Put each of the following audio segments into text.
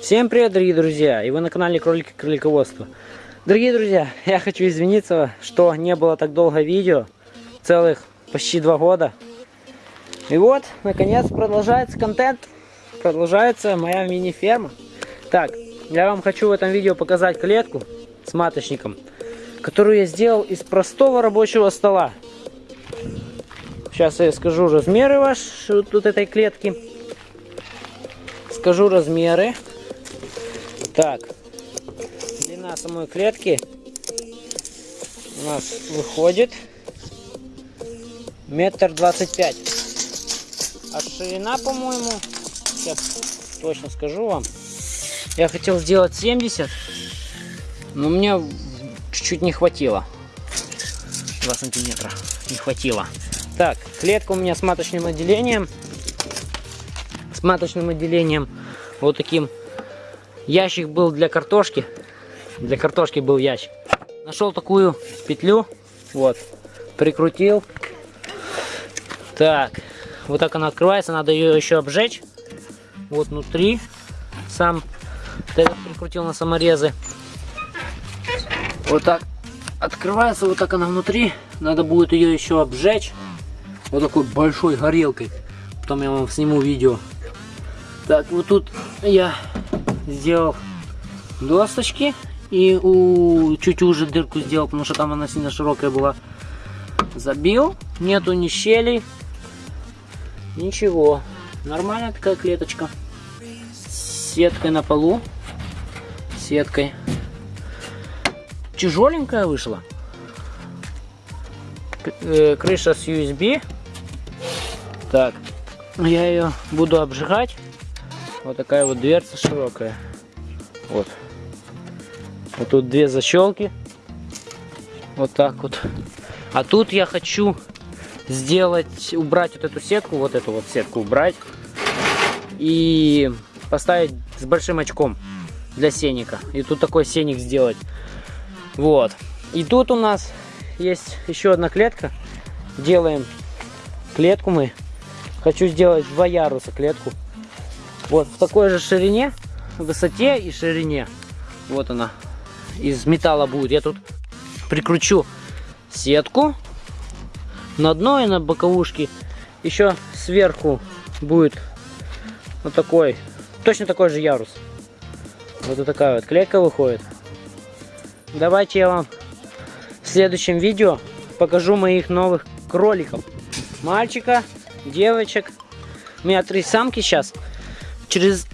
Всем привет, дорогие друзья! И вы на канале Кролики Кролиководства. Дорогие друзья, я хочу извиниться, что не было так долго видео. Целых почти два года. И вот, наконец, продолжается контент. Продолжается моя мини-ферма. Так, я вам хочу в этом видео показать клетку с маточником, которую я сделал из простого рабочего стола. Сейчас я скажу размеры ваши вот тут этой клетки. Скажу размеры. Так, длина самой клетки у нас выходит метр двадцать пять. А ширина, по-моему, сейчас точно скажу вам. Я хотел сделать 70, но мне чуть-чуть не хватило. 2 сантиметра не хватило. Так, клетка у меня с маточным отделением. С маточным отделением вот таким Ящик был для картошки. Для картошки был ящик. Нашел такую петлю. Вот. Прикрутил. Так. Вот так она открывается. Надо ее еще обжечь. Вот внутри. Сам прикрутил на саморезы. Вот так открывается. Вот так она внутри. Надо будет ее еще обжечь. Вот такой большой горелкой. Потом я вам сниму видео. Так, вот тут я сделал досточки и у чуть уже дырку сделал, потому что там она сильно широкая была. Забил, нету ни щелей, ничего. Нормальная такая клеточка. Сеткой на полу. Сеткой. Тяжеленькая вышла. Э, крыша с USB. Так, я ее буду обжигать. Вот такая вот дверца широкая. Вот. Вот тут две защелки. Вот так вот. А тут я хочу сделать, убрать вот эту сетку, вот эту вот сетку убрать. И поставить с большим очком для сеника. И тут такой сеник сделать. Вот. И тут у нас есть еще одна клетка. Делаем клетку мы. Хочу сделать два яруса клетку. Вот в такой же ширине, высоте и ширине. Вот она. Из металла будет. Я тут прикручу сетку на дно и на боковушке. Еще сверху будет вот такой, точно такой же ярус. Вот такая вот клетка выходит. Давайте я вам в следующем видео покажу моих новых кроликов. Мальчика, девочек. У меня три самки сейчас через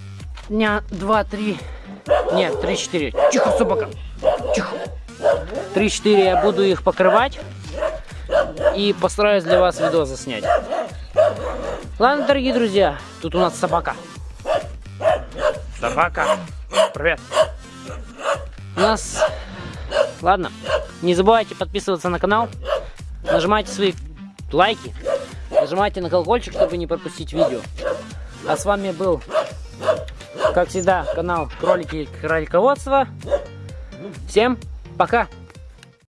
дня 2-3, нет, 3-4, тихо, собака, тихо, 3-4 я буду их покрывать и постараюсь для вас видео заснять. Ладно, дорогие друзья, тут у нас собака. Собака, привет. У нас, ладно, не забывайте подписываться на канал, нажимайте свои лайки, нажимайте на колокольчик, чтобы не пропустить видео. А с вами был как всегда, канал Кролики Кролиководства. Всем пока!